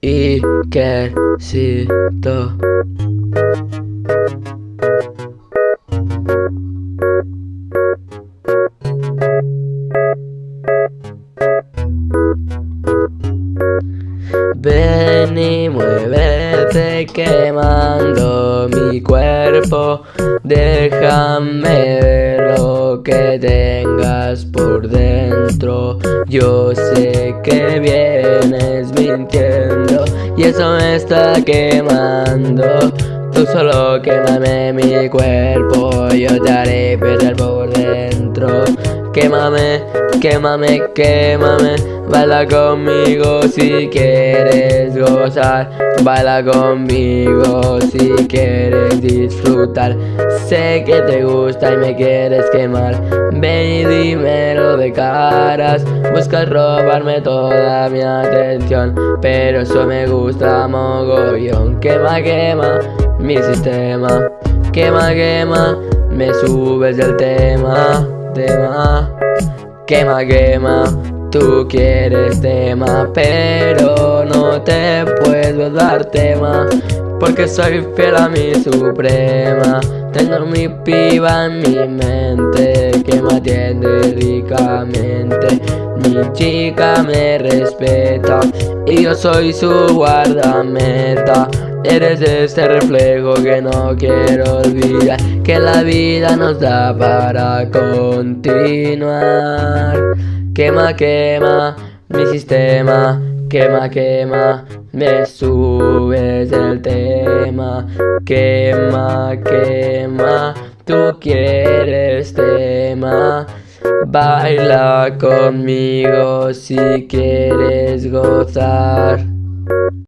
Y quesito. Ven y muévete quemando mi cuerpo. Déjame ver lo que tengas por dentro. Yo sé que vienes mintiendo Y eso me está quemando. Tú solo quémame mi cuerpo Yo te haré perder por dentro Quémame, quémame, quémame. Baila conmigo si quieres gozar. Baila conmigo si quieres disfrutar. Sé que te gusta y me quieres quemar. Ven y dímelo de caras. Buscas robarme toda mi atención. Pero eso me gusta mogollón. Quema, quema mi sistema. Quema, quema Me subes del tema Quema, quema Tú quieres tema Pero no te puedo dar tema Porque soy fiel a mi suprema. Tengo mi piba en mi mente me atiende ricamente Mi chica me respeta Y yo soy su guardameta. Eres este reflejo que no quiero olvidar Que la vida nos da para continuar. Quema, quema mi sistema Quema, quema, me subes el tema. Quema, quema, tú quieres tema Baila conmigo si quieres gozar